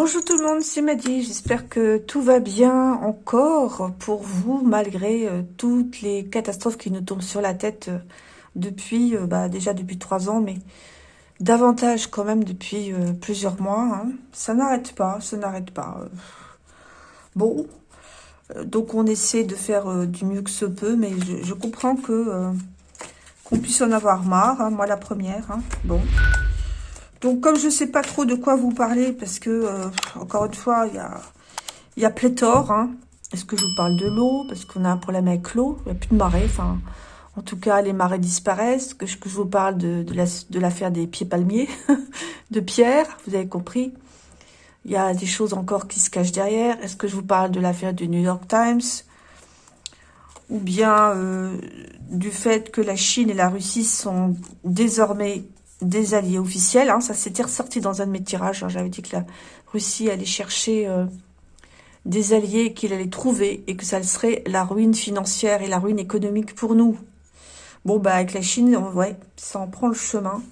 Bonjour tout le monde, c'est Maddy. J'espère que tout va bien encore pour vous, malgré euh, toutes les catastrophes qui nous tombent sur la tête euh, depuis, euh, bah, déjà depuis trois ans, mais davantage quand même depuis plusieurs mois. Hein. Ça n'arrête pas, ça n'arrête pas. Bon, donc on essaie de faire du mieux que ce peut, mais je, comprends que qu'on puisse en avoir marre, hein, moi la première. Hein. Bon. Donc, comme je ne sais pas trop de quoi vous parler, parce que, euh, encore une fois, il y a, y a pléthore. Hein. Est-ce que je vous parle de l'eau? Parce qu'on a un problème avec l'eau. Il n'y a plus de marée. Enfin, en tout cas, les marées disparaissent. Que, que je vous parle de, de l'affaire des pieds palmiers, de Pierre, vous avez compris. Il y a des choses encore qui se cachent derrière. Est-ce que je vous parle de l'affaire du New York Times? Ou bien euh, du fait que la Chine et la Russie sont désormais des alliés officiels. Hein. ça s'était ressorti dans un de mes tirages. Hein. J'avais dit que la Russie allait chercher euh, des alliés qu'il allait trouver et que ça serait la ruine financière et la ruine économique pour nous. Bon, bah avec la Chine, ouais, ça en prend le chemin.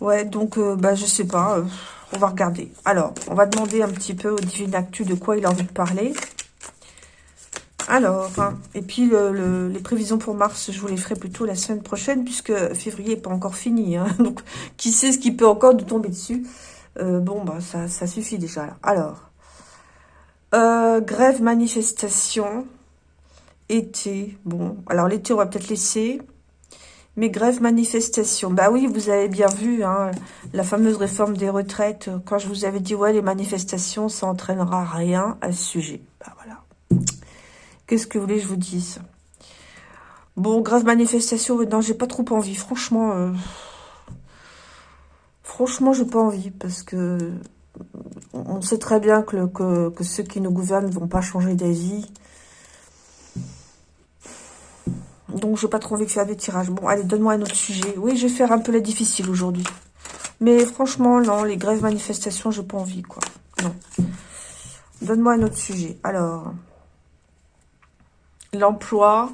Ouais, donc, euh, bah je sais pas, euh, on va regarder. Alors, on va demander un petit peu au Divin Actu de quoi il a envie de parler. Alors, hein, et puis les prévisions pour mars, je vous les ferai plutôt la semaine prochaine, puisque février n'est pas encore fini. Hein. donc, qui sait ce qui peut encore nous tomber dessus euh, Bon, bah, ça, suffit déjà. Alors, euh, grève, manifestation, été. Bon, alors l'été, on va peut-être laisser. Mais grève, manifestation. Bah oui, vous avez bien vu hein, la fameuse réforme des retraites. Quand je vous avais dit, ouais, les manifestations, ça entraînera rien à ce sujet. Bah voilà. Qu'est-ce que vous voulez que je vous dise? Bon, grave manifestation, non, j'ai pas trop envie. Franchement, euh, franchement, j'ai pas envie parce que on sait très bien que, que, ceux qui nous gouvernent ne vont pas changer d'avis. Donc, j'ai pas trop envie de faire des tirages. Bon, allez, donne-moi un autre sujet. Oui, je vais faire un peu la difficile aujourd'hui. Mais franchement, non, les grèves manifestations, j'ai pas envie, quoi. Non. Donne-moi un autre sujet. Alors, l'emploi,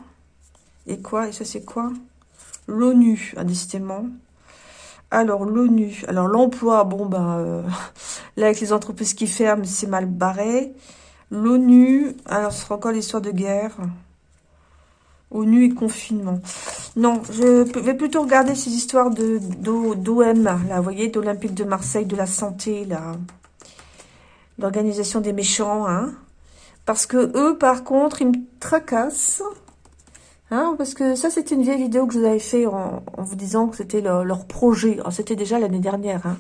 et quoi Et ça, c'est quoi? L'ONU, indécidément. Alors, l'ONU. Alors, l'emploi, bon, ben, euh, là, avec les entreprises qui ferment, c'est mal barré. L'ONU, alors, ce sera encore l'histoire de guerre. ONU et confinement. Non, je vais plutôt regarder ces histoires de d'OM, là, vous voyez, d'Olympique de Marseille, de la santé, là. L'organisation des méchants, hein. Parce que eux, par contre, ils me tracassent. Hein, parce que ça, c'était une vieille vidéo que je vous avais fait en, vous disant que c'était leur, projet. C'était déjà l'année dernière. Hein.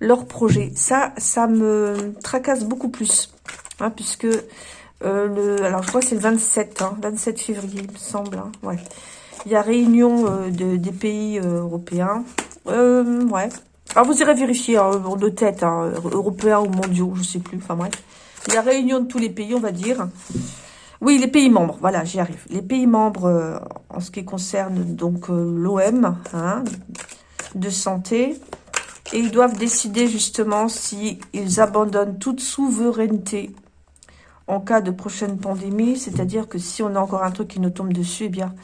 Leur projet. Ça, ça me tracasse beaucoup plus. Hein, puisque, euh, le, alors je crois que c'est le 27, 27 février, il me semble. ouais. Il y a réunion euh, de, des pays euh, européens. ouais. Alors vous irez vérifier de tête, européens ou mondiaux, je sais plus. Enfin bref. La réunion de tous les pays, on va dire. Oui, les pays membres, voilà, j'y arrive. Les pays membres, euh, en ce qui concerne donc euh, l'OM, hein, de santé, et ils doivent décider justement s'ils abandonnent toute souveraineté en cas de prochaine pandémie, c'est-à-dire que si on a encore un truc qui nous tombe dessus, eh bien,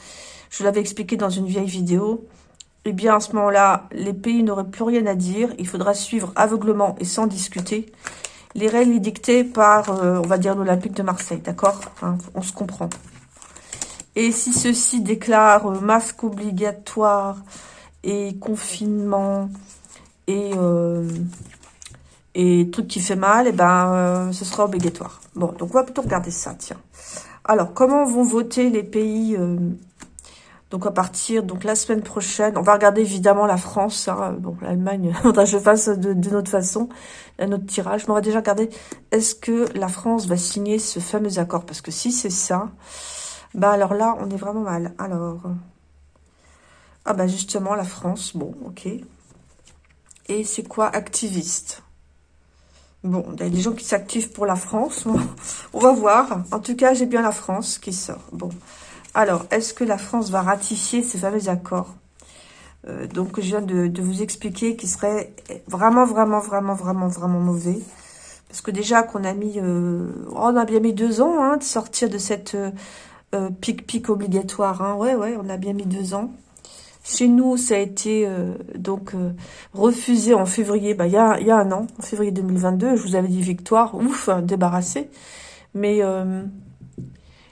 je l'avais expliqué dans une vieille vidéo, eh bien, à ce moment-là, les pays n'auraient plus rien à dire, il faudra suivre aveuglement et sans discuter les règles dictées par, euh, on va dire, l'Olympique de Marseille, d'accord? On se comprend. Et si ceux-ci déclarent euh, masque obligatoire et confinement et, euh, et truc qui fait mal, et eh ben, ce sera obligatoire. Bon, donc on va plutôt regarder ça, tiens. Alors, comment vont voter les pays donc à partir, donc la semaine prochaine, on va regarder évidemment la France. Hein, bon, l'Allemagne, je fasse de, notre façon un autre tirage. Mais on va déjà regarder, est-ce que la France va signer ce fameux accord? Parce que si c'est ça, bah alors là, on est vraiment mal. Alors, ah bah justement, la France, bon, ok. Et c'est quoi activiste? Bon, il y a des gens qui s'activent pour la France. On va voir. En tout cas, j'ai bien la France qui sort. Bon. Alors, est-ce que la France va ratifier ces fameux accords? Euh, Donc, je viens de, vous expliquer qui serait vraiment, vraiment, vraiment, vraiment, vraiment mauvais. Parce que déjà qu'on a mis... Euh, oh, on a bien mis deux ans hein, de sortir de cette euh, pic-pic obligatoire. Hein. Ouais, ouais, on a bien mis deux ans. Chez nous, ça a été euh, donc euh, refusé en février, bah, il, y a, y a un an, en février 2022. Je vous avais dit victoire, ouf, débarrassé. Mais euh,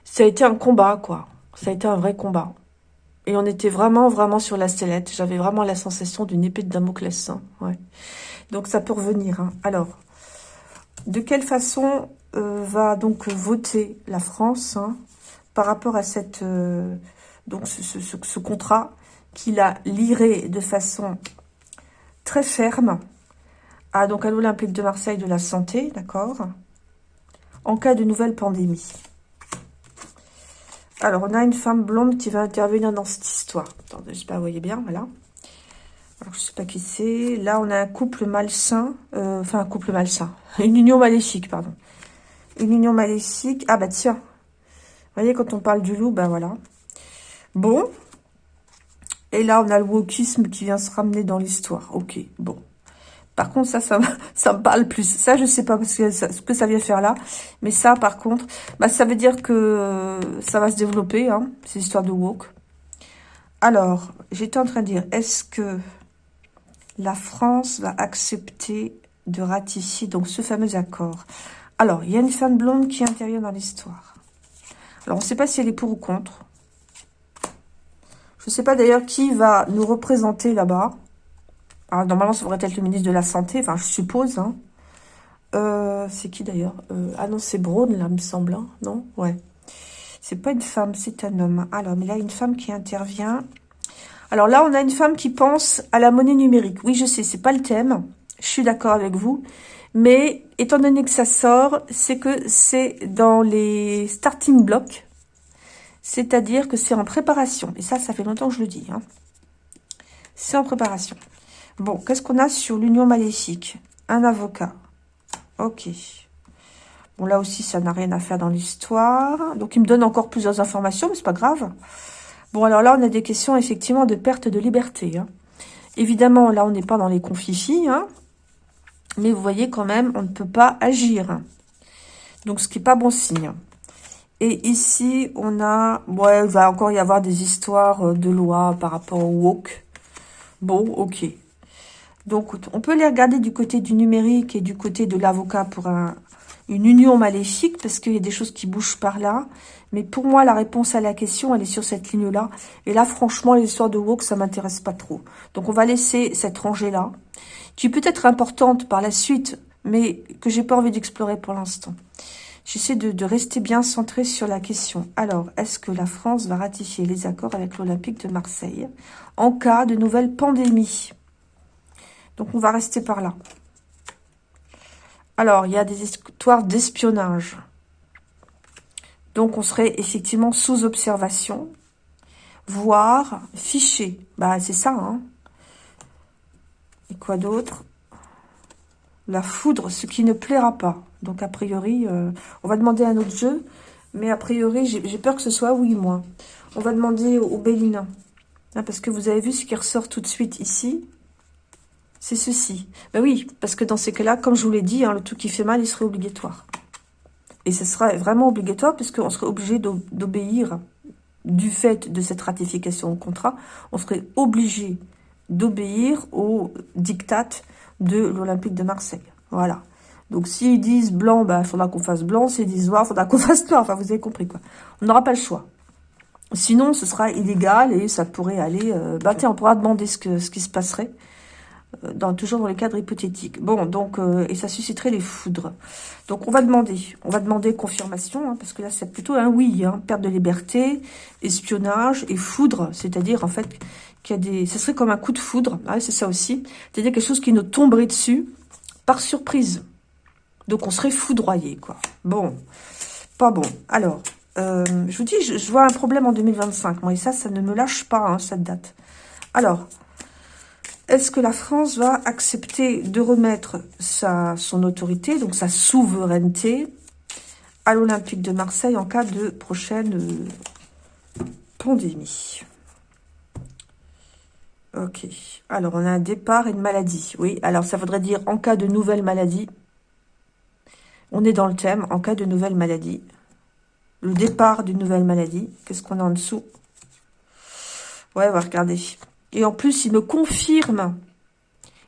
ça a été un combat, quoi. Ça a été un vrai combat. Et on était vraiment, vraiment sur la sellette. J'avais vraiment la sensation d'une épée de Damoclès. Hein, ouais. Donc ça peut revenir. Hein. Alors, de quelle façon va donc voter la France hein, par rapport à cette donc ce, ce, contrat qu'il a liré de façon très ferme à, à l'Olympique de Marseille de la santé, d'accord En cas de nouvelle pandémie? Alors, on a une femme blonde qui va intervenir dans cette histoire. Attendez, j'espère que vous voyez bien, voilà. Alors, je sais pas qui c'est. Là, on a un couple malsain. Euh, enfin, un couple malsain. Une union maléfique, pardon. Une union maléfique. Ah, bah tiens. Vous voyez, quand on parle du loup, ben voilà. Bon, et là, on a le wokisme qui vient se ramener dans l'histoire. Ok, bon. Par contre, ça, ça, me parle plus. Ça, je sais pas ce que ça vient faire là. Mais ça, par contre, bah, ça veut dire que euh, ça va se développer, hein, ces histoires de woke. Alors, j'étais en train de dire, est-ce que la France va accepter de ratifier donc ce fameux accord? Alors, il y a une femme blonde qui intervient dans l'histoire. Alors, on ne sait pas si elle est pour ou contre. Je ne sais pas d'ailleurs qui va nous représenter là-bas. Alors, normalement, ça devrait être le ministre de la Santé, enfin, je suppose. Hein. Euh, c'est qui d'ailleurs? Euh, Ah non, c'est Braun, là, me semble. Hein, non? Ouais. C'est pas une femme, c'est un homme. Alors, mais là, une femme qui intervient. Alors là, on a une femme qui pense à la monnaie numérique. Oui, je sais, c'est pas le thème. Je suis d'accord avec vous. Mais étant donné que ça sort, c'est que c'est dans les starting blocks c'est-à-dire que c'est en préparation. Et ça, ça fait longtemps que je le dis. Hein. C'est en préparation. Bon, qu'est-ce qu'on a sur l'union maléfique? Un avocat. Ok. Bon, là aussi, ça n'a rien à faire dans l'histoire. Donc, il me donne encore plusieurs informations, mais c'est pas grave. Bon, alors là, on a des questions, effectivement, de perte de liberté. Hein. Évidemment, là, on n'est pas dans les confifis. Hein. Mais vous voyez, quand même, on ne peut pas agir. Donc, ce qui n'est pas bon signe. Et ici, on a... Ouais, il va encore y avoir des histoires euh, de loi par rapport au woke. Bon, ok. Donc, on peut les regarder du côté du numérique et du côté de l'avocat pour un, une union maléfique, parce qu'il y a des choses qui bougent par là. Mais pour moi, la réponse à la question, elle est sur cette ligne-là. Et là, franchement, les histoires de woke, ça m'intéresse pas trop. Donc, on va laisser cette rangée-là, qui peut être importante par la suite, mais que j'ai pas envie d'explorer pour l'instant. J'essaie de, rester bien centré sur la question. Alors, est-ce que la France va ratifier les accords avec l'Olympique de Marseille en cas de nouvelle pandémie? Donc, on va rester par là. Alors, il y a des histoires d'espionnage. Donc, on serait effectivement sous observation, voire fiché. Bah, c'est ça, hein. Et quoi d'autre? La foudre, ce qui ne plaira pas. Donc, a priori, euh, on va demander un autre jeu. Mais a priori, j'ai peur que ce soit oui, moi. On va demander au, Bélina. Hein, parce que vous avez vu ce qui ressort tout de suite ici. C'est ceci. Ben oui, parce que dans ces cas-là, comme je vous l'ai dit, hein, le tout qui fait mal, il serait obligatoire. Et ce sera vraiment obligatoire puisqu'on serait obligé d'obéir du fait de cette ratification au contrat. On serait obligé d'obéir aux dictates de l'Olympique de Marseille. Voilà. Donc, s'ils disent blanc, il bah, faudra qu'on fasse blanc. S'ils disent noir, il faudra qu'on fasse noir. Enfin, vous avez compris, quoi. On n'aura pas le choix. Sinon, ce sera illégal et ça pourrait aller... Bah, tiens, on pourra demander ce qui se passerait. Euh, toujours dans les cadres hypothétiques. Bon, donc, euh, et ça susciterait les foudres. Donc, on va demander, on va demander confirmation, hein, parce que là, c'est plutôt un oui, hein, perte de liberté, espionnage et foudre, c'est-à-dire, en fait, qu'il y a des... Ce serait comme un coup de foudre, ah, c'est ça aussi, c'est-à-dire quelque chose qui nous tomberait dessus par surprise. Donc, on serait foudroyé, quoi. Bon, pas bon. Alors, euh, je vous dis, je, vois un problème en 2025. Moi, et ça, ça ne me lâche pas, hein, cette date. Alors, est-ce que la France va accepter de remettre sa, son autorité, donc sa souveraineté, à l'Olympique de Marseille en cas de prochaine euh, pandémie? Ok. Alors, on a un départ et une maladie. Oui, alors ça voudrait dire en cas de nouvelle maladie, on est dans le thème, en cas de nouvelle maladie. Le départ d'une nouvelle maladie. Qu'est-ce qu'on a en dessous? Ouais, on va regarder. Et en plus, il me confirme,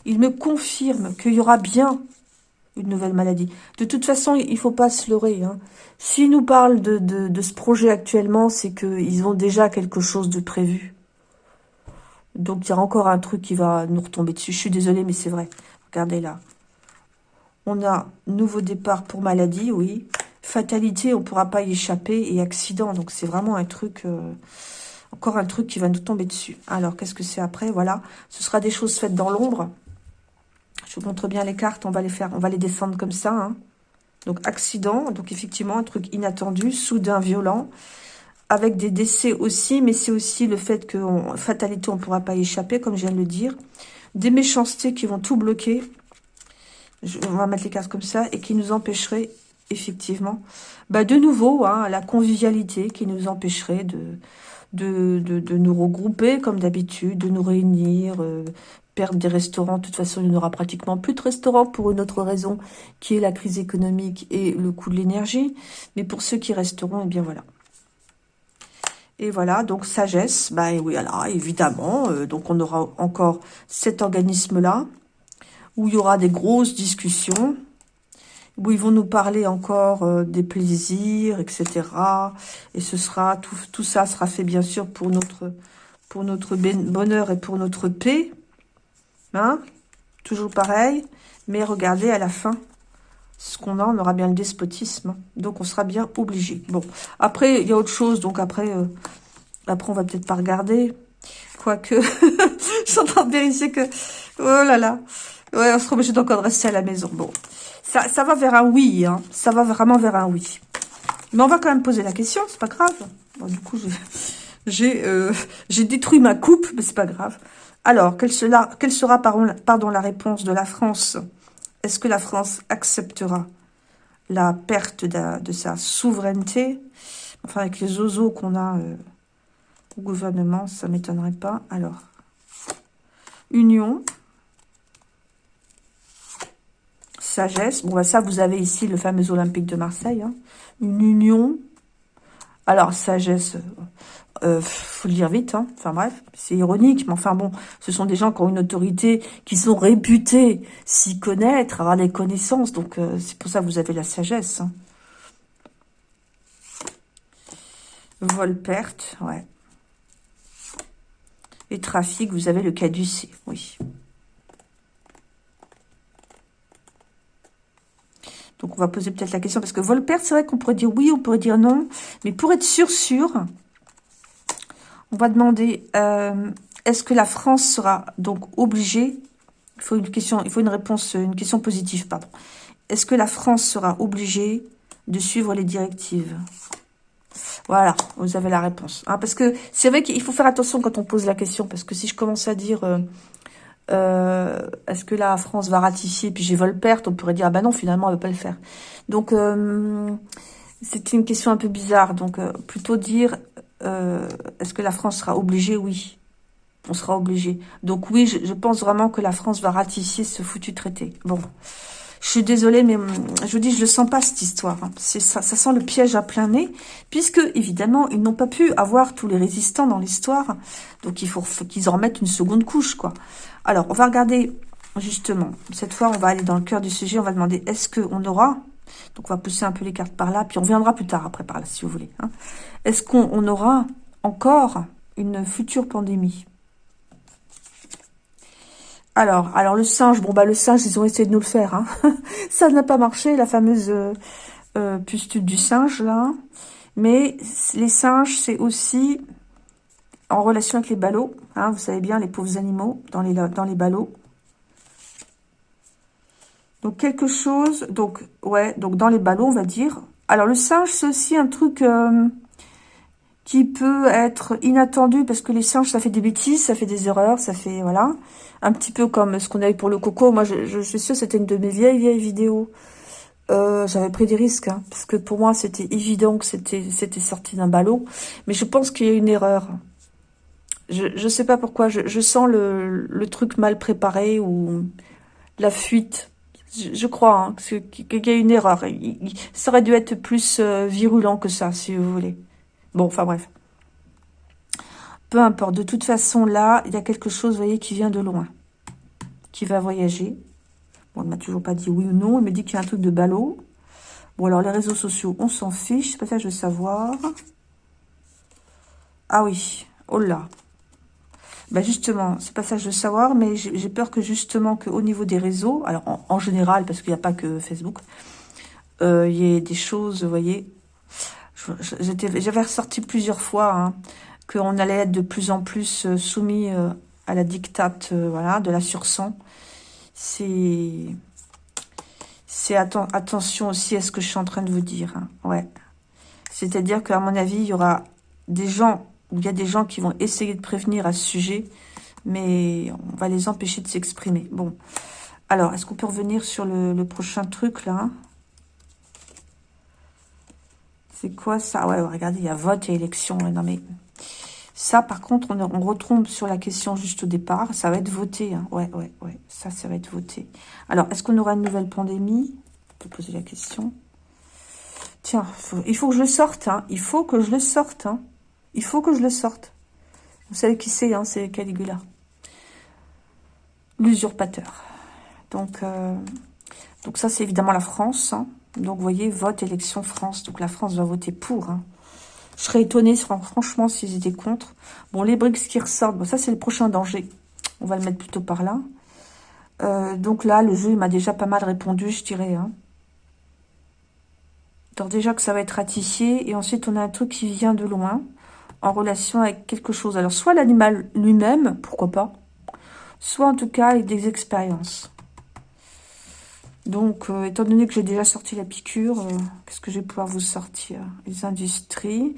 il me confirme qu'il y aura bien une nouvelle maladie. De toute façon, il faut pas se leurrer. Hein. Nous parlent de, de, ce projet actuellement, c'est qu'ils ont déjà quelque chose de prévu. Donc, il y a encore un truc qui va nous retomber dessus. Je suis désolée, mais c'est vrai. Regardez là. On a nouveau départ pour maladie, oui. Fatalité, on ne pourra pas y échapper. Et accident, donc c'est vraiment un truc... Euh, encore un truc qui va nous tomber dessus. Alors, qu'est-ce que c'est après? Voilà. Ce sera des choses faites dans l'ombre. Je vous montre bien les cartes. On va les faire, on va les descendre comme ça. Hein. Donc, accident. Donc, effectivement, un truc inattendu, soudain, violent. Avec des décès aussi, mais c'est aussi le fait que fatalité, on ne pourra pas y échapper, comme je viens de le dire. Des méchancetés qui vont tout bloquer. on va mettre les cartes comme ça. Et qui nous empêcheraient, effectivement, bah, de nouveau, hein, la convivialité qui nous empêcherait de, de, de, nous regrouper comme d'habitude, de nous réunir, euh, perdre des restaurants. De toute façon, il n'y aura pratiquement plus de restaurants pour une autre raison, qui est la crise économique et le coût de l'énergie. Mais pour ceux qui resteront, eh bien voilà. Et voilà, donc sagesse, bah oui, alors évidemment, euh, donc on aura encore cet organisme-là, où il y aura des grosses discussions, où ils vont nous parler encore euh, des plaisirs, etc. Et ce sera tout, tout ça sera fait bien sûr pour notre pour notre bonheur et pour notre paix. Hein? Toujours pareil. Mais regardez, à la fin, ce qu'on a, on aura bien le despotisme. Donc, on sera bien obligé. Bon, après, il y a autre chose. Donc, après, euh, après on va peut-être pas regarder. Quoique, je suis en train de vérifier que... Oh là là. Ouais, on sera obligé d'encore rester à la maison. Bon, ça, ça va vers un oui. Hein. Ça va vraiment vers un oui. Mais on va quand même poser la question. C'est pas grave. Bon, du coup, j'ai euh, détruit ma coupe, mais c'est pas grave. Alors, quelle sera, quelle sera pardon, la réponse de la France? Est-ce que la France acceptera la perte de, sa souveraineté? Enfin, avec les ozos qu'on a euh, au gouvernement, ça ne m'étonnerait pas. Alors, union, sagesse. Bon, bah, ça, vous avez ici le fameux Olympique de Marseille. Hein. Une union. Alors, sagesse, euh, faut le dire vite, hein. enfin bref, c'est ironique, mais enfin bon, ce sont des gens qui ont une autorité, qui sont réputés s'y connaître, avoir des connaissances, donc euh, c'est pour ça que vous avez la sagesse. Hein. Vol-perte, ouais. Et trafic, vous avez le caducé, oui. Donc on va poser peut-être la question, parce que vol-perte, c'est vrai qu'on pourrait dire oui, on pourrait dire non, mais pour être sûr, sûr, on va demander, euh, est-ce que la France sera donc obligée, il faut une question, réponse, une question positive, pardon. Est-ce que la France sera obligée de suivre les directives? Voilà, vous avez la réponse. Hein, parce que c'est vrai qu'il faut faire attention quand on pose la question, parce que si je commence à dire, euh, euh, est-ce que la France va ratifier, puis j'ai vol perte, on pourrait dire, ah ben non, finalement, elle ne veut pas le faire. Donc, c'est une question un peu bizarre. Donc, plutôt dire, euh, est-ce que la France sera obligée? Oui, on sera obligé. Donc oui, je, pense vraiment que la France va ratifier ce foutu traité. Bon, je suis désolée, mais hum, je vous dis, je ne sens pas cette histoire. Hein. Ça, ça sent le piège à plein nez, puisque, évidemment, ils n'ont pas pu avoir tous les résistants dans l'histoire. Donc il faut qu'ils en remettent une seconde couche, quoi. Alors, on va regarder, justement, cette fois, on va aller dans le cœur du sujet, on va demander, est-ce qu'on aura donc, on va pousser un peu les cartes par là, puis on viendra plus tard après par là, si vous voulez. Hein. Est-ce qu'on aura encore une future pandémie? Alors, alors le singe, bon bah le singe, ils ont essayé de nous le faire. Hein. Ça n'a pas marché, la fameuse euh, euh, pustule du singe, là. Mais les singes, c'est aussi en relation avec les ballots. Hein, vous savez bien, les pauvres animaux dans les, dans les ballots. Donc, quelque chose, donc, ouais, donc dans les ballons, on va dire. Alors, le singe, c'est aussi un truc euh, qui peut être inattendu, parce que les singes, ça fait des bêtises, ça fait des erreurs, ça fait, voilà. Un petit peu comme ce qu'on a eu pour le coco. Moi, je, suis sûre, c'était une de mes vieilles, vieilles vidéos. Euh, j'avais pris des risques, hein, parce que pour moi, c'était évident que c'était sorti d'un ballon. Mais je pense qu'il y a une erreur. Je ne sais pas pourquoi, je, je sens le, le truc mal préparé ou la fuite je, crois hein, qu'il y a une erreur. ça aurait dû être plus euh, virulent que ça, si vous voulez. Bon, enfin bref. Peu importe. De toute façon, là, il y a quelque chose, vous voyez, qui vient de loin. Qui va voyager. Bon, il m'a toujours pas dit oui ou non. Il me dit qu'il y a un truc de ballot. Bon, alors, les réseaux sociaux, on s'en fiche. C'est pas ça que je veux savoir. Ah oui. Oh là. Ben justement, c'est pas ça je veux savoir, mais j'ai peur que justement qu'au niveau des réseaux, alors en, général, parce qu'il n'y a pas que Facebook, euh, il y ait des choses, vous voyez, j'avais ressorti plusieurs fois hein, qu'on allait être de plus en plus euh, soumis euh, à la dictate voilà, de la sursang. C'est c'est attention aussi à ce que je suis en train de vous dire. Hein. Ouais. C'est-à-dire qu'à mon avis, il y aura des gens il y a des gens qui vont essayer de prévenir à ce sujet, mais on va les empêcher de s'exprimer. Bon, alors, est-ce qu'on peut revenir sur le, prochain truc, là C'est quoi ça? Ouais, regardez, il y a vote et élection. Non, mais ça, par contre, on, on, retombe sur la question juste au départ. Ça va être voté. Hein. Ouais, ouais, ouais. Ça, ça va être voté. Alors, est-ce qu'on aura une nouvelle pandémie? On peut poser la question. Tiens, il faut que je le sorte. Hein. Il faut que je le sorte. Hein. Il faut que je le sorte. Vous savez qui c'est, c'est Caligula. L'usurpateur. Donc, euh, donc ça, c'est évidemment la France. Donc, vous voyez, vote, élection, France. Donc, la France va voter pour. Hein. Je serais étonnée, franchement, s'ils étaient contre. Bon, les BRICS qui ressortent, bon, ça, c'est le prochain danger. On va le mettre plutôt par là. Euh, donc là, le jeu, il m'a déjà pas mal répondu, je dirais. Hein. Donc déjà que ça va être ratifié. Et ensuite, on a un truc qui vient de loin en relation avec quelque chose. Alors, soit l'animal lui-même, pourquoi pas, soit en tout cas avec des expériences. Donc, euh, étant donné que j'ai déjà sorti la piqûre, euh, qu'est-ce que je vais pouvoir vous sortir? Les industries.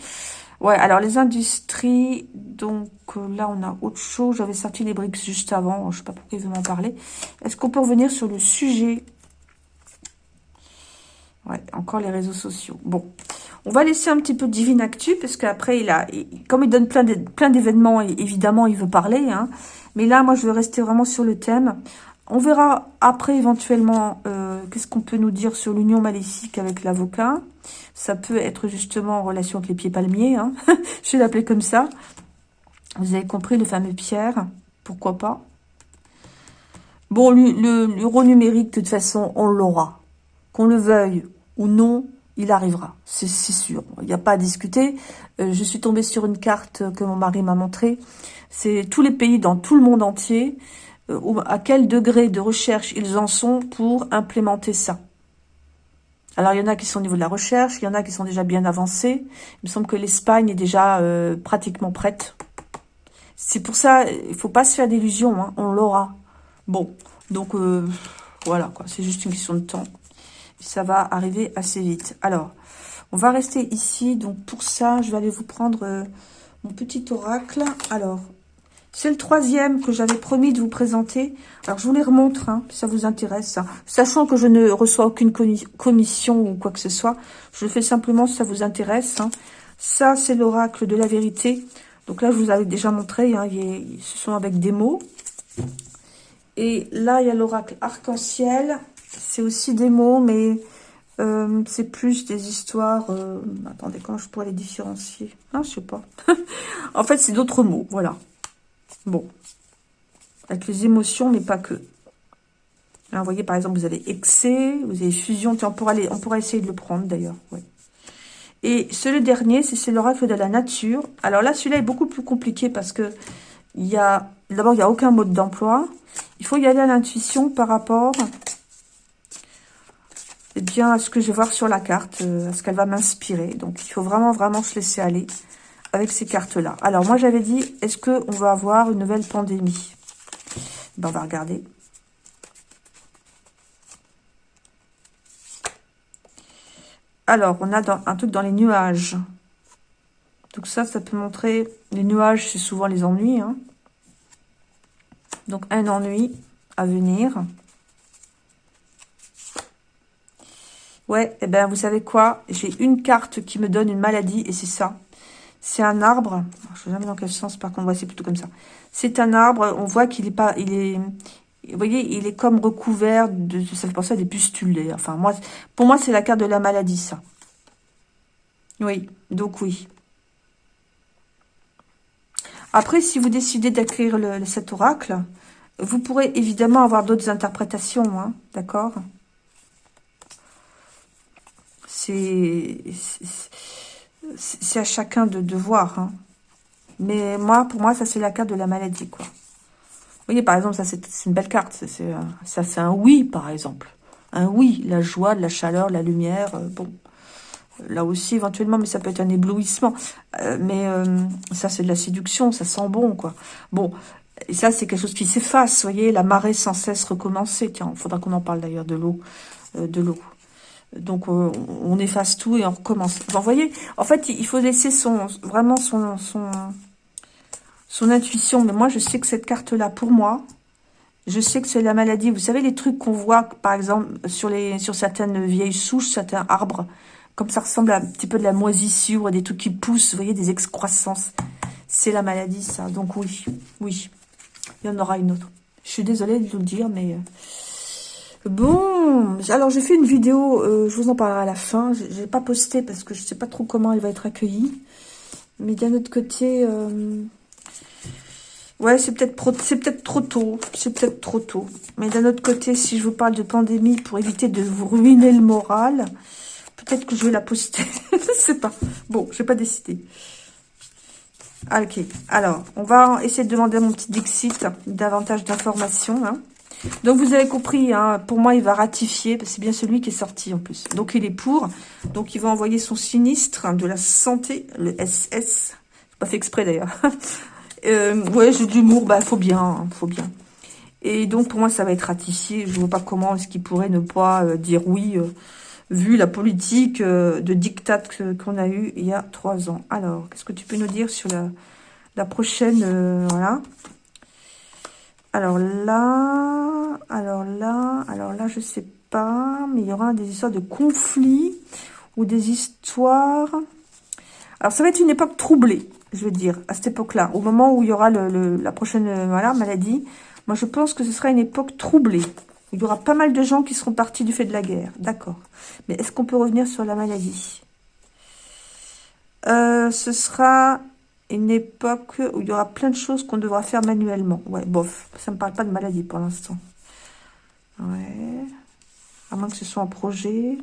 Ouais, alors les industries, donc euh, là, on a autre chose. J'avais sorti les briques juste avant, je sais pas pourquoi il veut m'en parler. Est-ce qu'on peut revenir sur le sujet? Ouais, encore les réseaux sociaux. Bon, on va laisser un petit peu Divine Actu, parce qu'après, il a, comme il donne plein d'événements, évidemment, il veut parler. Hein. Mais là, moi, je vais rester vraiment sur le thème. On verra après, éventuellement, euh, qu'est-ce qu'on peut nous dire sur l'union maléfique avec l'avocat. Ça peut être justement en relation avec les pieds palmiers. Hein. je vais l'appeler comme ça. Vous avez compris, le fameux Pierre. Pourquoi pas? Bon, l'euro numérique, de toute façon, on l'aura. Qu'on le veuille ou non, il arrivera, c'est sûr. Il n'y a pas à discuter. Euh, je suis tombée sur une carte que mon mari m'a montrée. C'est tous les pays dans tout le monde entier, à quel degré de recherche ils en sont pour implémenter ça. Alors, il y en a qui sont au niveau de la recherche, il y en a qui sont déjà bien avancés. Il me semble que l'Espagne est déjà euh, pratiquement prête. C'est pour ça, il faut pas se faire d'illusions, hein, on l'aura. Bon, donc voilà, quoi. c'est juste une question de temps ça va arriver assez vite. Alors, on va rester ici. Donc, pour ça, je vais aller vous prendre euh, mon petit oracle. Alors, c'est le troisième que j'avais promis de vous présenter. Alors, je vous les remontre, hein, si ça vous intéresse. Hein. Sachant que je ne reçois aucune commission ou quoi que ce soit. Je le fais simplement si ça vous intéresse. Hein. Ça, c'est l'oracle de la vérité. Donc là, je vous avais déjà montré. Hein, ce sont avec des mots. Et là, il y a l'oracle arc-en-ciel. C'est aussi des mots, mais euh, c'est plus des histoires... Euh, attendez, comment je pourrais les différencier? Ah, je sais pas. en fait, c'est d'autres mots, voilà. Bon. Avec les émotions, mais pas que. Là, vous voyez, par exemple, vous avez excès, vous avez fusion. on pourra, aller, on essayer de le prendre, d'ailleurs. Et ce dernier, c'est l'oracle de la nature. Alors là, celui-là est beaucoup plus compliqué parce que. D'abord, il n'y a aucun mode d'emploi. Il faut y aller à l'intuition par rapport eh bien, à ce que je vais voir sur la carte, euh, à ce qu'elle va m'inspirer. Donc, il faut vraiment, vraiment se laisser aller avec ces cartes-là. Alors, moi, j'avais dit, est-ce qu'on va avoir une nouvelle pandémie? Ben, On va regarder. Alors, on a dans, un truc dans les nuages. Donc ça, ça peut montrer... Les nuages, c'est souvent les ennuis. Hein. Donc, un ennui à venir. Ouais, eh ben vous savez quoi? J'ai une carte qui me donne une maladie et c'est ça. C'est un arbre. Je ne sais jamais dans quel sens, par contre, c'est plutôt comme ça. C'est un arbre, on voit qu'il est pas... il est Vous voyez, il est comme recouvert de... Ça fait penser à des pustules, Enfin, moi, pour moi, c'est la carte de la maladie, ça. Oui, donc oui. Après, si vous décidez d'écrire cet oracle, vous pourrez évidemment avoir d'autres interprétations, hein, d'accord? C'est à chacun de, voir. Hein. Mais moi, pour moi, ça c'est la carte de la maladie, quoi. Vous voyez, par exemple, ça c'est une belle carte. Ça c'est un oui, par exemple. Un oui, la joie, la chaleur, la lumière. Euh, bon, là aussi éventuellement, mais ça peut être un éblouissement. Euh, mais euh, ça c'est de la séduction, ça sent bon, quoi. Bon, et ça c'est quelque chose qui s'efface, vous voyez, la marée sans cesse recommencer. Tiens, il faudra qu'on en parle d'ailleurs de l'eau, de l'eau. Donc on efface tout et on recommence. vous voyez, en fait, il faut laisser son vraiment son, son son intuition. Mais moi, je sais que cette carte-là, pour moi, je sais que c'est la maladie. Vous savez, les trucs qu'on voit, par exemple, sur, les, sur certaines vieilles souches, certains arbres, comme ça ressemble à un petit peu de la moisissure, des trucs qui poussent, vous voyez, des excroissances. C'est la maladie, ça. Donc oui, oui, il y en aura une autre. Je suis désolée de vous le dire, mais... Bon, alors j'ai fait une vidéo, euh, je vous en parlerai à la fin. Je n'ai pas posté parce que je ne sais pas trop comment elle va être accueillie. Mais d'un autre côté... Euh, Ouais, c'est peut-être peut trop tôt. C'est peut-être trop tôt. Mais d'un autre côté, si je vous parle de pandémie pour éviter de vous ruiner le moral, peut-être que je vais la poster. je sais pas. Bon, je vais pas décider. Ah, ok. Alors, on va essayer de demander à mon petit Dixit davantage d'informations. Hein. Donc, vous avez compris, hein, pour moi, il va ratifier. C'est bien celui qui est sorti, en plus. Donc, il est pour. Donc, il va envoyer son sinistre de la santé, le SS. Pas fait exprès, d'ailleurs. Euh, ouais, j'ai de l'humour, bah faut bien, hein, faut bien. Et donc pour moi ça va être ratifié. Je vois pas comment est-ce qu'il pourrait ne pas euh, dire oui, euh, vu la politique euh, de dictat qu'on a eu il y a trois ans. Alors, qu'est-ce que tu peux nous dire sur la, la prochaine, voilà. Alors là, alors là, alors là, je sais pas, mais il y aura des histoires de conflits ou des histoires. Alors ça va être une époque troublée je veux dire, à cette époque-là, au moment où il y aura la prochaine voilà, maladie, moi je pense que ce sera une époque troublée. Il y aura pas mal de gens qui seront partis du fait de la guerre, d'accord. Mais est-ce qu'on peut revenir sur la maladie? Euh, Ce sera une époque où il y aura plein de choses qu'on devra faire manuellement. Ouais, bof, ça ne me parle pas de maladie pour l'instant. Ouais, à moins que ce soit un projet.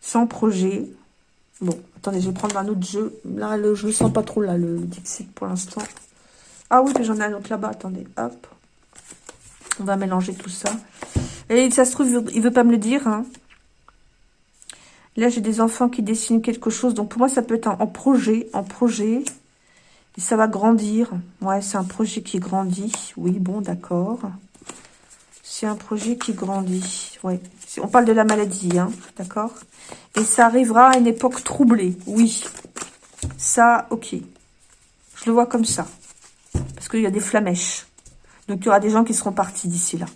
Sans projet, Bon, attendez, je vais prendre un autre jeu. Là, le, je ne sens pas trop, là, le, Dixit, pour l'instant. Ah oui, j'en ai un autre là-bas. Attendez, hop. On va mélanger tout ça. Et ça se trouve, il veut pas me le dire. Hein. Là, j'ai des enfants qui dessinent quelque chose. Donc, pour moi, ça peut être en, projet. En projet. Et ça va grandir. Ouais, c'est un projet qui grandit. Oui, bon, d'accord. C'est un projet qui grandit. Ouais. On parle de la maladie, hein. D'accord? Et ça arrivera à une époque troublée, oui. Ça, ok. Je le vois comme ça. Parce qu'il y a des flamèches. Donc, il y aura des gens qui seront partis d'ici là.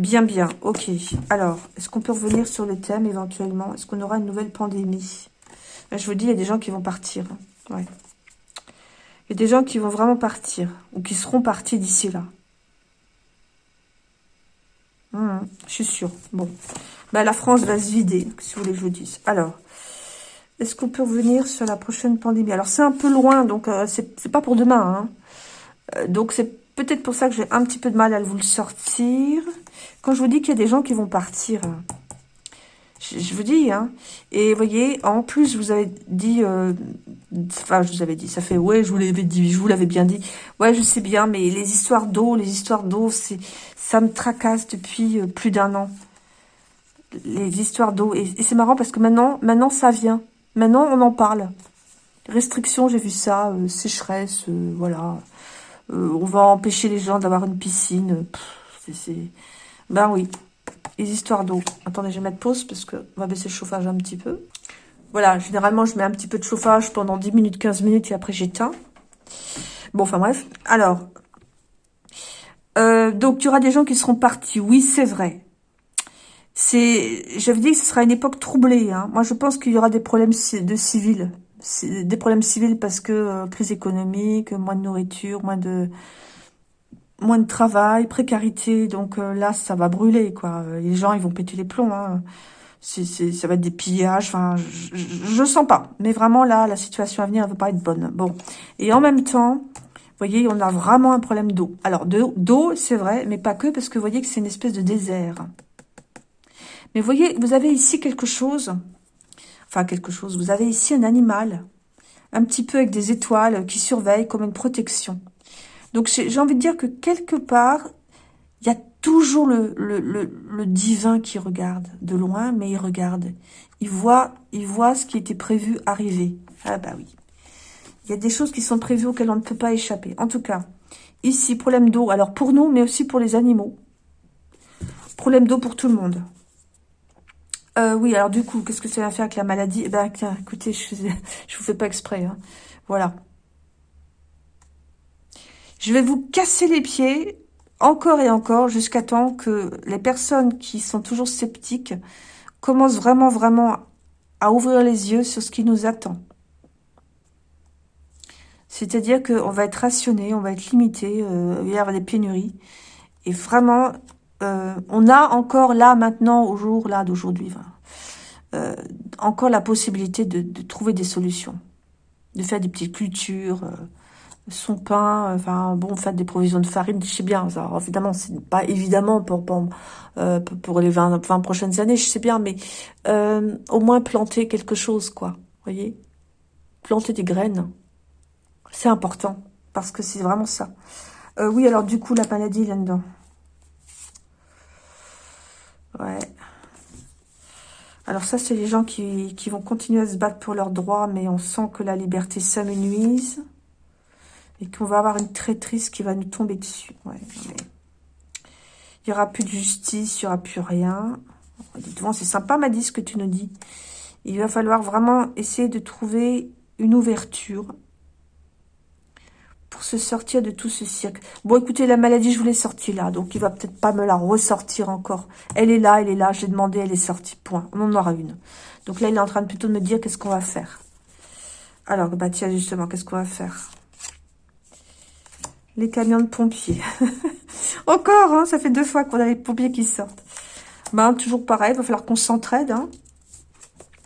Bien, bien. Ok. Alors, est-ce qu'on peut revenir sur le thème éventuellement? Est-ce qu'on aura une nouvelle pandémie? Je vous dis, il y a des gens qui vont partir. Ouais. Il y a des gens qui vont vraiment partir. Ou qui seront partis d'ici là. Hum, je suis sûre. Bon. Bah, la France va se vider, si vous voulez que je vous dise. Alors, est-ce qu'on peut revenir sur la prochaine pandémie? Alors, c'est un peu loin, donc euh, c'est pas pour demain. Hein. Euh, donc, c'est peut-être pour ça que j'ai un petit peu de mal à vous le sortir. Quand je vous dis qu'il y a des gens qui vont partir, je, vous dis, hein. Et vous voyez, en plus, vous avez dit, euh, enfin, je vous avais dit, ça fait, ouais, je vous l'avais dit, je vous l'avais bien dit. Ouais, je sais bien, mais les histoires d'eau, les histoires d'eau, ça me tracasse depuis plus d'un an les histoires d'eau. Et, c'est marrant parce que maintenant, maintenant ça vient. Maintenant, on en parle. Restrictions, j'ai vu ça. Euh, sécheresse, euh, voilà. Euh, on va empêcher les gens d'avoir une piscine. C'est... Ben oui, les histoires d'eau. Attendez, je vais mettre pause parce que on va baisser le chauffage un petit peu. Voilà, généralement, je mets un petit peu de chauffage pendant 10 minutes, 15 minutes et après j'éteins. Bon, enfin bref. Alors, donc, il y des gens qui seront partis. Oui, c'est vrai c'est, je veux dire que ce sera une époque troublée. Hein. Moi, je pense qu'il y aura des problèmes de civils, des problèmes civils parce que euh, crise économique, moins de nourriture, moins de moins de travail, précarité. Donc euh, là, ça va brûler, quoi. Les gens, ils vont péter les plombs. Hein. ça va être des pillages. Enfin, je ne sens pas. Mais vraiment, là, la situation à venir, elle va pas être bonne. Bon. Et en même temps, vous voyez, on a vraiment un problème d'eau. Alors, d'eau, c'est vrai, mais pas que, parce que vous voyez que c'est une espèce de désert. Mais vous voyez, vous avez ici quelque chose. Enfin, quelque chose. Vous avez ici un animal. Un petit peu avec des étoiles qui surveillent comme une protection. Donc, j'ai envie de dire que quelque part, il y a toujours le, le, divin qui regarde de loin, mais il regarde. Il voit, il voit ce qui était prévu arriver. Ah bah oui. Il y a des choses qui sont prévues auxquelles on ne peut pas échapper. En tout cas, ici, problème d'eau. Alors pour nous, mais aussi pour les animaux. Problème d'eau pour tout le monde. Euh, oui, alors du coup, qu'est-ce que ça va faire avec la maladie? Eh ben, écoutez, je ne vous fais pas exprès. Hein. Voilà. Je vais vous casser les pieds encore et encore jusqu'à temps que les personnes qui sont toujours sceptiques commencent vraiment, vraiment à ouvrir les yeux sur ce qui nous attend. C'est-à-dire qu'on va être rationné, on va être limité, euh, il y avoir des pénuries. Et vraiment, euh, on a encore là, maintenant, au jour là d'aujourd'hui, euh, encore la possibilité de, de, trouver des solutions. De faire des petites cultures, son pain, enfin bon, faire des provisions de farine, je sais bien, ça, évidemment, c'est pas évidemment pour, pour, euh, pour les 20, 20, prochaines années, je sais bien, mais euh, au moins planter quelque chose, quoi, voyez Planter des graines, c'est important, parce que c'est vraiment ça. Euh, oui, alors du coup, la maladie là-dedans. Alors ça, c'est les gens qui, vont continuer à se battre pour leurs droits, mais on sent que la liberté s'amenuise et qu'on va avoir une traîtrise qui va nous tomber dessus. Il n'y aura plus de justice, il n'y aura plus rien. C'est sympa, Maddy, ce que tu nous dis. Il va falloir vraiment essayer de trouver une ouverture pour se sortir de tout ce cirque. Bon, écoutez, la maladie, je vous l'ai sortie là, donc il va peut-être pas me la ressortir encore. Elle est là, elle est là, j'ai demandé, elle est sortie, point. On en aura une. Donc là, il est en train de plutôt me dire qu'est-ce qu'on va faire. Alors, bah tiens, justement, qu'est-ce qu'on va faire? Les camions de pompiers. Encore, hein, ça fait deux fois qu'on a les pompiers qui sortent. Ben, toujours pareil, il va falloir qu'on s'entraide. Hein.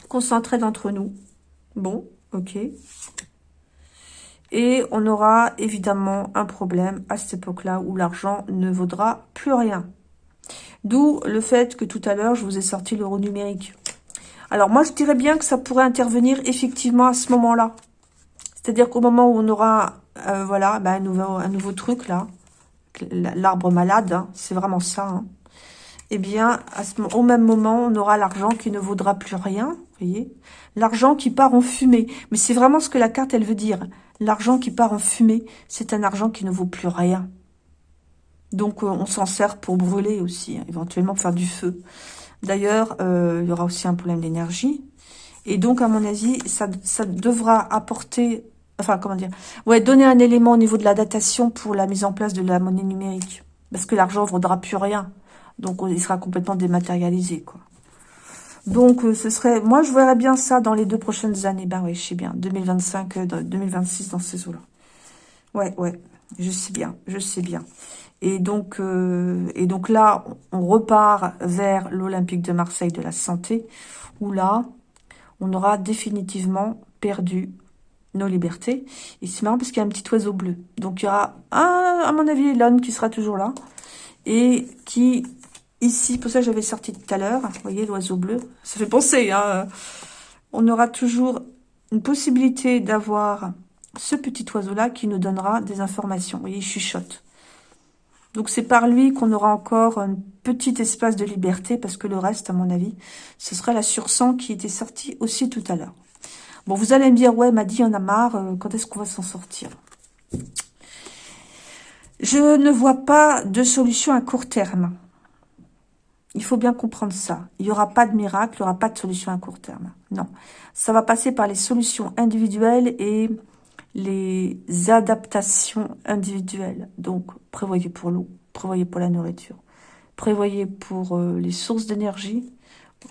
Qu'on s'entraide entre nous. Bon, ok. Et on aura évidemment un problème à cette époque-là où l'argent ne vaudra plus rien. D'où le fait que tout à l'heure, je vous ai sorti l'euro numérique. Alors moi, je dirais bien que ça pourrait intervenir effectivement à ce moment-là. C'est-à-dire qu'au moment où on aura euh, voilà, un, nouveau, un nouveau truc là. L'arbre malade, hein, c'est vraiment ça. Hein. Eh bien, au même moment, on aura l'argent qui ne vaudra plus rien. Voyez L'argent qui part en fumée. Mais c'est vraiment ce que la carte, elle veut dire. L'argent qui part en fumée, c'est un argent qui ne vaut plus rien. Donc, euh, on s'en sert pour brûler aussi, hein, éventuellement faire du feu. D'ailleurs, euh, il y aura aussi un problème d'énergie. Et donc, à mon avis, ça, ça devra apporter Enfin, comment dire Ouais, donner un élément au niveau de la datation pour la mise en place de la monnaie numérique. Parce que l'argent ne vaudra plus rien. Donc, il sera complètement dématérialisé, quoi. Donc, euh, ce serait... Moi, je verrais bien ça dans les deux prochaines années. Ben oui, je sais bien. 2025, 2026, euh, dans ces eaux-là. Ouais, ouais. Je sais bien. Je sais bien. Et donc, euh, et donc là, on repart vers l'Olympique de Marseille de la santé, où là, on aura définitivement perdu nos libertés. Et c'est marrant parce qu'il y a un petit oiseau bleu. Donc il y aura, à mon avis, l'homme qui sera toujours là. Et qui, ici, pour ça j'avais sorti tout à l'heure, vous voyez l'oiseau bleu, ça fait penser, hein. on aura toujours une possibilité d'avoir ce petit oiseau-là qui nous donnera des informations. Vous voyez, il chuchote. Donc c'est par lui qu'on aura encore un petit espace de liberté, parce que le reste, à mon avis, ce sera la sursang qui était sortie aussi tout à l'heure. Bon, vous allez me dire, ouais, m'a dit, en a marre, euh, quand est-ce qu'on va s'en sortir? Je ne vois pas de solution à court terme. Il faut bien comprendre ça. Il n'y aura pas de miracle, il n'y aura pas de solution à court terme. Non. Ça va passer par les solutions individuelles et les adaptations individuelles. Donc, prévoyez pour l'eau, prévoyez pour la nourriture, prévoyez pour euh, les sources d'énergie,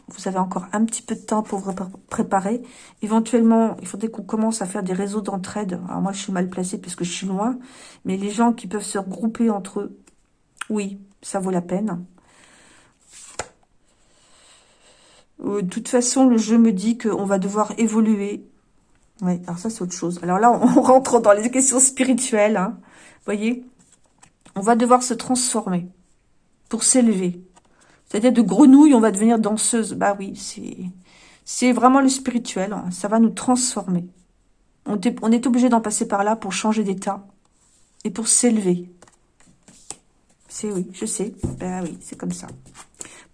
vous avez encore un petit peu de temps pour vous préparer. Éventuellement, il faudrait qu'on commence à faire des réseaux d'entraide. Alors moi, je suis mal placée parce que je suis loin. Mais les gens qui peuvent se regrouper entre eux, oui, ça vaut la peine. Euh, de toute façon, le jeu me dit qu'on va devoir évoluer. Oui, alors ça, c'est autre chose. Alors là, on rentre dans les questions spirituelles. Hein. Vous voyez? On va devoir se transformer pour s'élever. C'est-à-dire de grenouille, on va devenir danseuse. Bah oui, c'est vraiment le spirituel. Hein. Ça va nous transformer. On est obligé d'en passer par là pour changer d'état et pour s'élever. C'est oui, je sais. Ben oui, c'est comme ça.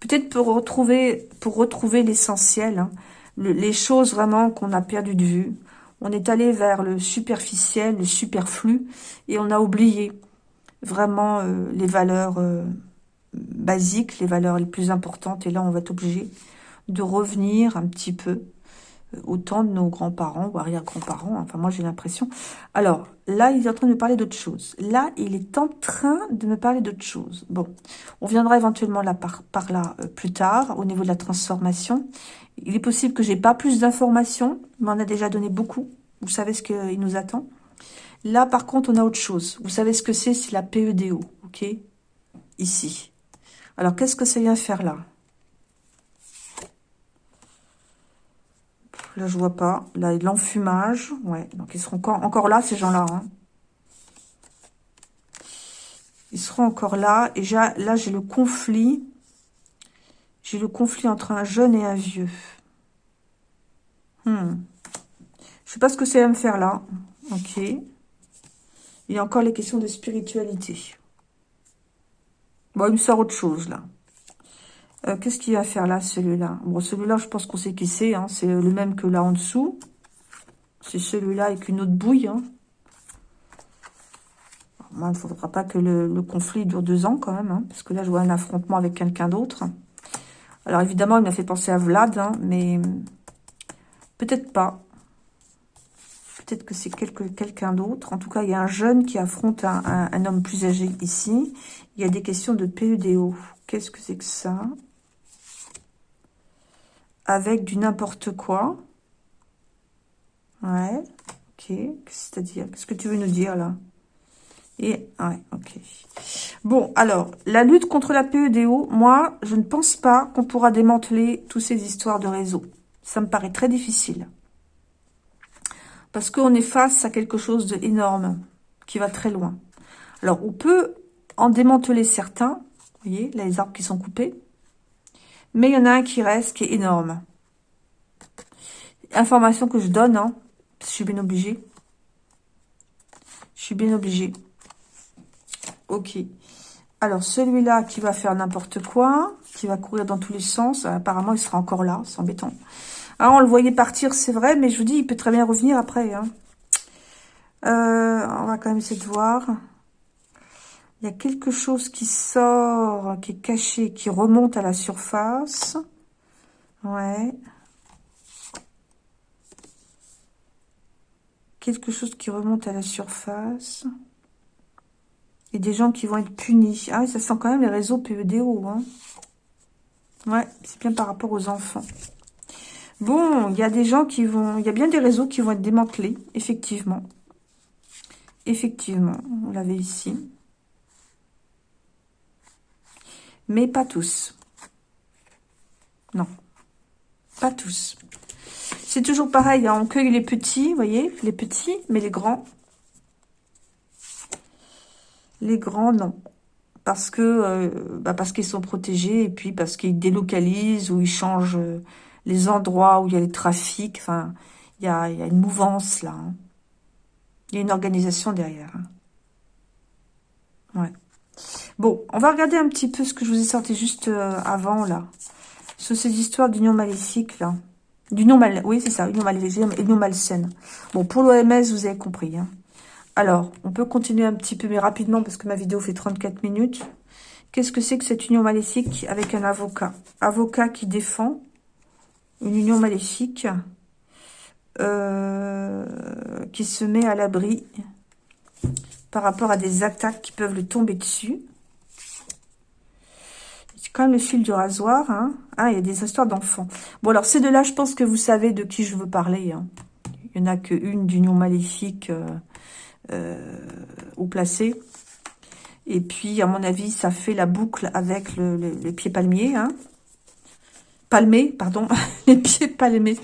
Peut-être pour retrouver, pour retrouver l'essentiel, hein. les choses vraiment qu'on a perdu de vue. On est allé vers le superficiel, le superflu, et on a oublié vraiment euh, les valeurs euh, basiques, les valeurs les plus importantes. Et là, on va être obligé de revenir un petit peu autant de nos grands-parents ou arrière-grands-parents. Enfin, moi, j'ai l'impression. Alors, là, il est en train de me parler d'autre chose. Là, il est en train de me parler d'autre chose. Bon, on viendra éventuellement là par, par là euh, plus tard, au niveau de la transformation. Il est possible que j'ai pas plus d'informations, mais on a déjà donné beaucoup. Vous savez ce qu'il nous attend. Là, par contre, on a autre chose. Vous savez ce que c'est C'est la PEDO, ok? Ici. Alors, qu'est-ce que ça vient faire là? Là, je vois pas. Là, l'enfumage. Ouais, donc ils seront encore, là, ces gens-là. Hein. Ils seront encore là. Et là, j'ai le conflit. J'ai le conflit entre un jeune et un vieux. Hmm. Je sais pas ce que c'est à me faire là. Ok. Il y a encore les questions de spiritualité. Bon, il me sort autre chose, là. Euh, qu'est-ce qu'il va faire là, celui-là? Bon, celui-là, je pense qu'on sait qui c'est. Hein. C'est le même que là en dessous. C'est celui-là avec une autre bouille. Hein. Moi, il ne faudra pas que le, conflit dure deux ans quand même. Hein, parce que là, je vois un affrontement avec quelqu'un d'autre. Alors, évidemment, il m'a fait penser à Vlad. mais peut-être pas. Peut-être que c'est quelqu'un d'autre. En tout cas, il y a un jeune qui affronte un, un homme plus âgé ici. Il y a des questions de PEDO. Qu'est-ce que c'est que ça? Avec du n'importe quoi. Ouais, ok. C'est-à-dire, qu'est-ce que tu veux nous dire là? Et, ouais, ok. Bon, alors, la lutte contre la PEDO, moi, je ne pense pas qu'on pourra démanteler toutes ces histoires de réseau. Ça me paraît très difficile. Parce qu'on est face à quelque chose d'énorme, qui va très loin. Alors, on peut en démanteler certains. Vous voyez, les arbres qui sont coupés. Mais il y en a un qui reste, qui est énorme. Information que je donne, hein. Je suis bien obligée. Je suis bien obligée. Ok. Alors, celui-là qui va faire n'importe quoi, qui va courir dans tous les sens, apparemment, il sera encore là. C'est embêtant. On le voyait partir, c'est vrai, mais je vous dis, il peut très bien revenir après. Hein. Euh, on va quand même essayer de voir. Il y a quelque chose qui sort, qui est caché, qui remonte à la surface. Ouais. Quelque chose qui remonte à la surface. Et des gens qui vont être punis. Ah ça sent quand même les réseaux PEDO. Hein. Ouais, c'est bien par rapport aux enfants. Bon, il y a des gens qui vont... Il y a bien des réseaux qui vont être démantelés, effectivement. Effectivement, on l'avait ici mais pas tous. Non, pas tous. C'est toujours pareil, hein, on cueille les petits, vous voyez, les petits, mais les grands, les grands, non. Parce que euh, bah parce qu'ils sont protégés et puis parce qu'ils délocalisent ou ils changent euh, les endroits où il y a les trafics. Il y a, une mouvance là. Hein. Il y a une organisation derrière. Hein. Ouais. Bon, on va regarder un petit peu ce que je vous ai sorti juste euh, avant, là. Sur ces histoires d'union maléfique, là. D'union mal... Oui, c'est ça, union maléfique, union malsaine. Bon, pour l'OMS, vous avez compris. Hein. Alors, on peut continuer un petit peu, mais rapidement, parce que ma vidéo fait 34 minutes. Qu'est-ce que c'est que cette union maléfique avec un avocat? Avocat qui défend une union maléfique euh, qui se met à l'abri par rapport à des attaques qui peuvent le tomber dessus. C'est quand même le fil du rasoir. Hein. Ah, il y a des histoires d'enfants. Bon, alors ces deux-là, je pense que vous savez de qui je veux parler. Hein. Il n'y en a qu'une d'union maléfique euh, euh, ou placée. Et puis, à mon avis, ça fait la boucle avec le, pied palmier. Hein. palmés, pardon, les pieds palmés,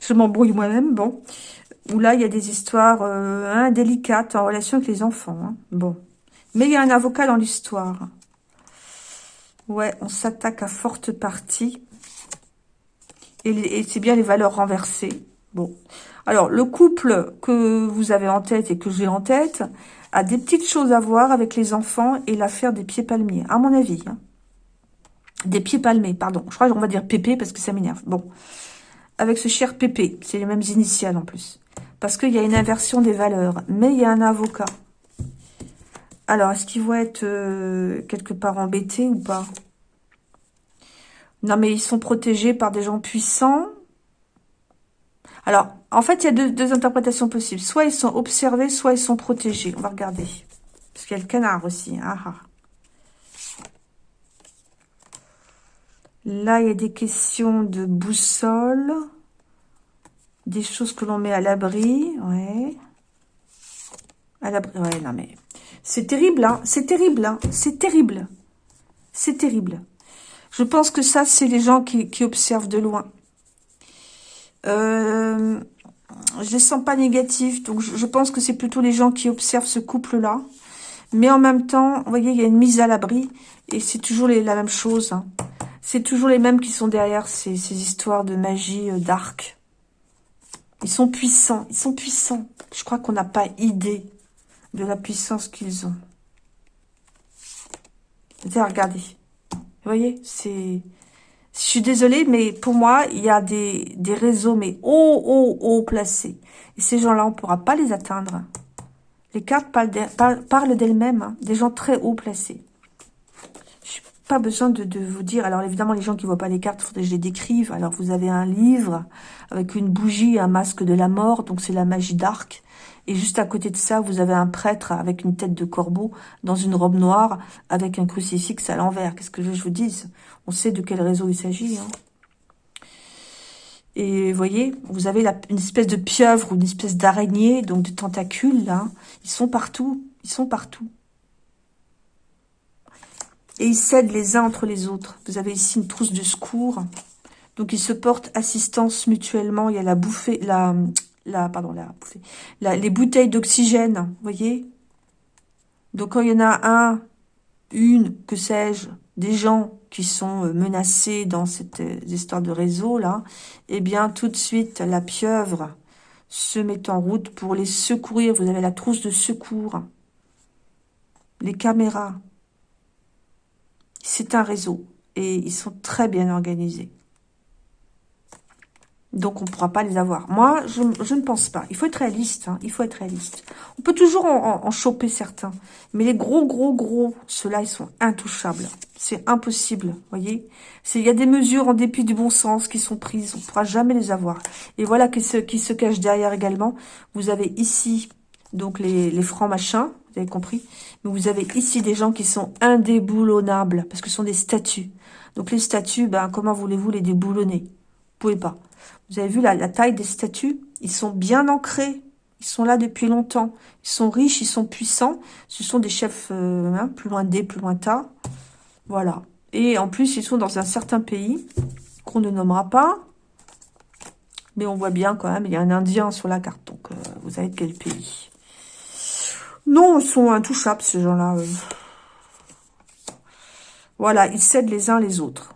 je m'embrouille moi-même, bon, où là, il y a des histoires euh, indélicates en relation avec les enfants, hein. bon. Mais il y a un avocat dans l'histoire. Ouais, on s'attaque à forte partie. Et, c'est bien les valeurs renversées. Bon. Alors, le couple que vous avez en tête et que j'ai en tête a des petites choses à voir avec les enfants et l'affaire des pieds palmiers, à mon avis. Hein. Des pieds palmés, pardon. Je crois qu'on va dire Pépé parce que ça m'énerve. Bon. Avec ce cher Pépé, c'est les mêmes initiales en plus. Parce qu'il y a une inversion des valeurs. Mais il y a un avocat. Alors, est-ce qu'ils vont être euh, quelque part embêtés ou pas? Non, mais ils sont protégés par des gens puissants. Alors, en fait, il y a deux, interprétations possibles. Soit ils sont observés, soit ils sont protégés. On va regarder. Parce qu'il y a le canard aussi. Ah, ah. Là, il y a des questions de boussole. Des choses que l'on met à l'abri. Ouais. À l'abri. Ouais, non mais... C'est terrible, hein. C'est terrible, hein. C'est terrible. C'est terrible. Je pense que ça, c'est les gens qui, observent de loin. Euh, je ne sens pas négatif, donc je, pense que c'est plutôt les gens qui observent ce couple-là. Mais en même temps, vous voyez, il y a une mise à l'abri, et c'est toujours la même chose. Hein. C'est toujours les mêmes qui sont derrière ces, histoires de magie, euh, d'arc. Ils sont puissants, ils sont puissants. Je crois qu'on n'a pas idée de la puissance qu'ils ont. Regardez. Vous voyez, c'est... Je suis désolée, mais pour moi, il y a des, des réseaux, mais haut, haut, haut placés. Et ces gens-là, on ne pourra pas les atteindre. Les cartes parlent d'elles-mêmes, hein. des gens très haut placés pas besoin de, vous dire. Alors évidemment, les gens qui voient pas les cartes, faudrait que je les décrive. Alors vous avez un livre avec une bougie, un masque de la mort, donc c'est la magie d'arc. Et juste à côté de ça, vous avez un prêtre avec une tête de corbeau dans une robe noire avec un crucifix à l'envers. Qu'est-ce que je vous dise? On sait de quel réseau il s'agit. Hein. Et vous voyez, vous avez une espèce de pieuvre ou une espèce d'araignée, donc de tentacules, là. Ils sont partout. Ils sont partout et ils s'aident les uns entre les autres. Vous avez ici une trousse de secours. Donc, ils se portent assistance mutuellement. Il y a la bouffée, la, la pardon, la bouffée, les bouteilles d'oxygène, vous voyez? Donc, quand il y en a un, une, que sais-je, des gens qui sont euh, menacés dans cette euh, histoire de réseau-là, eh bien, tout de suite, la pieuvre se met en route pour les secourir. Vous avez la trousse de secours, les caméras, c'est un réseau et ils sont très bien organisés. Donc, on ne pourra pas les avoir. Moi, je, ne pense pas. Il faut être réaliste. Hein. Il faut être réaliste. On peut toujours en, choper certains. Mais les gros, gros, gros, ceux-là, ils sont intouchables. C'est impossible, voyez Il y a des mesures en dépit du bon sens qui sont prises. On ne pourra jamais les avoir. Et voilà qui se, qui se cache derrière également. Vous avez ici, donc, les, les francs machins vous avez compris Mais vous avez ici des gens qui sont indéboulonnables, parce que ce sont des statues. Donc les statues, ben, comment voulez-vous les déboulonner? Vous pouvez pas. Vous avez vu la, taille des statues? Ils sont bien ancrés. Ils sont là depuis longtemps. Ils sont riches, ils sont puissants. Ce sont des chefs euh, hein, plus loin des, plus lointains. Voilà. Et en plus, ils sont dans un certain pays qu'on ne nommera pas. Mais on voit bien quand même, il y a un Indien sur la carte. Donc, euh, vous savez de quel pays non, ils sont intouchables, ces gens-là. Voilà, ils cèdent les uns les autres.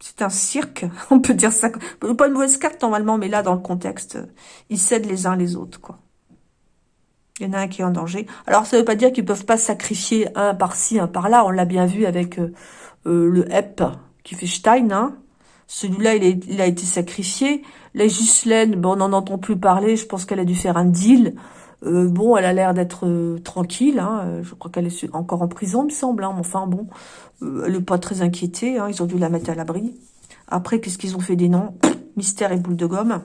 C'est un cirque, on peut dire ça. Pas une mauvaise carte normalement, mais là, dans le contexte, ils cèdent les uns les autres, quoi. Il y en a un qui est en danger. Alors, ça ne veut pas dire qu'ils peuvent pas sacrifier un par-ci, un par-là. On l'a bien vu avec euh, euh, le HEP qui fait Stein. Hein. Celui-là, il, a été sacrifié. La Ghislaine, bon, on n'en entend plus parler. Je pense qu'elle a dû faire un deal. Euh, bon, elle a l'air d'être euh, tranquille. Hein, euh, je crois qu'elle est encore en prison, me semble. Hein, mais enfin, bon, elle n'est pas très inquiétée. Hein, ils ont dû la mettre à l'abri. Après, qu'est-ce qu'ils ont fait des noms? Mystère et boule de gomme.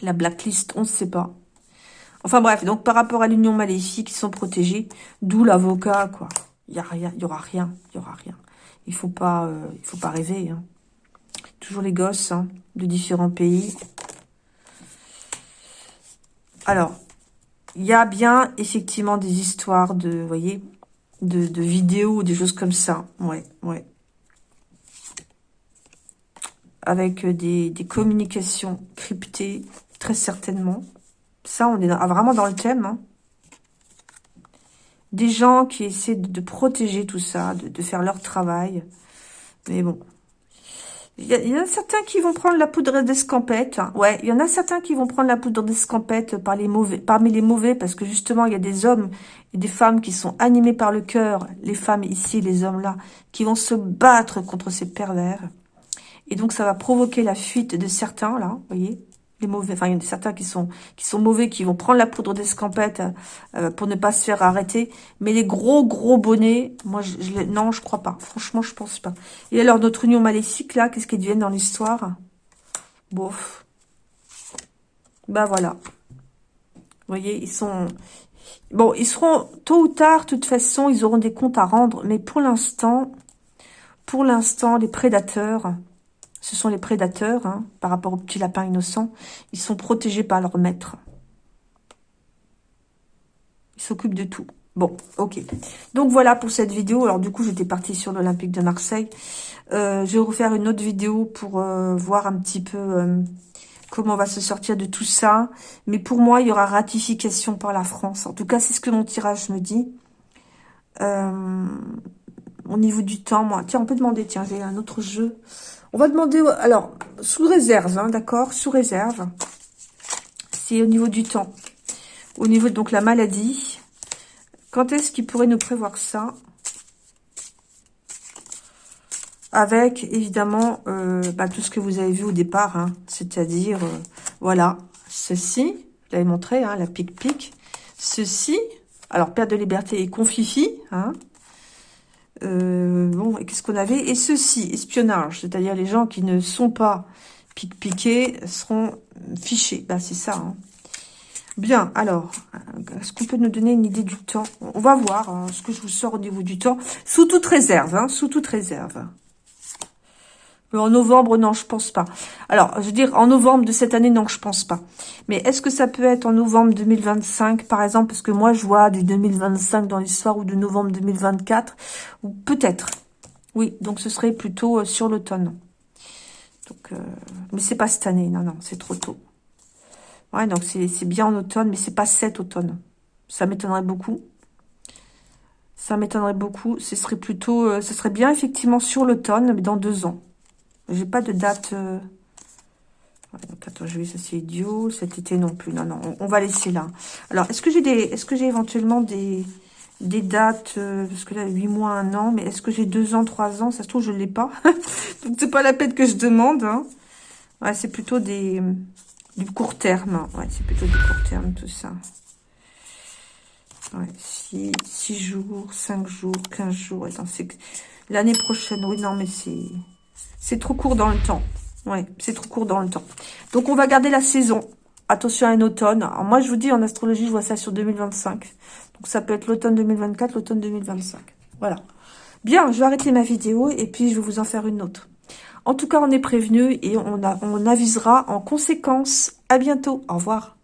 La blacklist, on ne sait pas. Enfin bref, donc par rapport à l'union maléfique, ils sont protégés. D'où l'avocat, quoi. Il y a rien, il y aura rien, il y aura rien. Il faut pas, faut pas rêver. Hein. Toujours les gosses de différents pays. Alors, il y a bien effectivement des histoires de, voyez, de, de vidéos, des choses comme ça. Ouais, ouais. avec des, des communications cryptées, très certainement. Ça, on est vraiment dans le thème. Hein. Des gens qui essaient de, protéger tout ça, de, faire leur travail. Mais bon. Il y, en a certains qui vont prendre la poudre d'escampette. Ouais, il y en a certains qui vont prendre la poudre d'escampette par les mauvais, parmi les mauvais, parce que justement, il y a des hommes et des femmes qui sont animés par le cœur, les femmes ici, les hommes là, qui vont se battre contre ces pervers. Et donc, ça va provoquer la fuite de certains, là, vous voyez les mauvais, enfin il y en a certains qui sont qui sont mauvais, qui vont prendre la poudre d'escampette euh, pour ne pas se faire arrêter. Mais les gros gros bonnets, moi je, je non je crois pas. Franchement je pense pas. Et alors notre union maléfique là, qu'est-ce qu'ils deviennent dans l'histoire? Bof. Bah voilà. Vous voyez, ils sont bon, ils seront tôt ou tard, de toute façon, ils auront des comptes à rendre. Mais pour l'instant, pour l'instant, les prédateurs ce sont les prédateurs, hein, par rapport aux petits lapins innocents. Ils sont protégés par leur maître. Ils s'occupent de tout. Bon, ok. Donc voilà pour cette vidéo. Alors du coup, j'étais partie sur l'Olympique de Marseille. Euh, je vais refaire une autre vidéo pour euh, voir un petit peu euh, comment on va se sortir de tout ça. Mais pour moi, il y aura ratification par la France. En tout cas, c'est ce que mon tirage me dit. au niveau du temps, moi... Tiens, on peut demander, tiens, j'ai un autre jeu. On va demander, alors, sous réserve, hein, d'accord Sous réserve. C'est au niveau du temps. Au niveau de donc la maladie. Quand est-ce qu'il pourrait nous prévoir ça? Avec, évidemment, euh, bah, tout ce que vous avez vu au départ. Hein, C'est-à-dire, euh, voilà, ceci. Je l'avais montré, hein, la pique-pique. Ceci. Alors, perte de liberté et confifi. Hein, euh, bon, qu'est-ce qu'on avait Et ceci, espionnage, c'est-à-dire les gens qui ne sont pas piqués seront fichés. Bah, c'est ça. Hein. Bien, alors, est-ce qu'on peut nous donner une idée du temps? On va voir hein, ce que je vous sors au niveau du temps. Sous toute réserve, hein, sous toute réserve. En novembre, non, je pense pas. Alors, je veux dire, en novembre de cette année, non, je pense pas. Mais est-ce que ça peut être en novembre 2025, par exemple Parce que moi, je vois du 2025 dans l'histoire ou de novembre 2024. Ou peut-être. Oui, donc ce serait plutôt euh, sur l'automne. Donc, euh, mais c'est pas cette année. Non, non, c'est trop tôt. Ouais, donc c'est bien en automne, mais c'est pas cet automne. Ça m'étonnerait beaucoup. Ça m'étonnerait beaucoup. Ce serait plutôt... Euh, ce serait bien effectivement sur l'automne, mais dans deux ans. J'ai pas de date... Euh... attends, je vais, ça c'est idiot. Cet été non plus. Non, non, on, va laisser là. Alors, est-ce que j'ai des, est-ce que j'ai éventuellement des, des dates euh, Parce que là, 8 mois, 1 an. Mais est-ce que j'ai 2 ans, 3 ans? Ça se trouve, je l'ai pas. Donc, c'est pas la peine que je demande. Hein. Ouais, c'est plutôt des, du court terme. Ouais, c'est plutôt du court terme, tout ça. Ouais, 6, 6 jours, 5 jours, 15 jours. L'année prochaine. Oui, non, mais c'est... C'est trop court dans le temps. Ouais, c'est trop court dans le temps. Donc, on va garder la saison. Attention à un automne. Moi, je vous dis, en astrologie, je vois ça sur 2025. Donc, ça peut être l'automne 2024, l'automne 2025. Voilà. Bien, je vais arrêter ma vidéo et puis je vais vous en faire une autre. En tout cas, on est prévenu et on, on avisera en conséquence. À bientôt. Au revoir.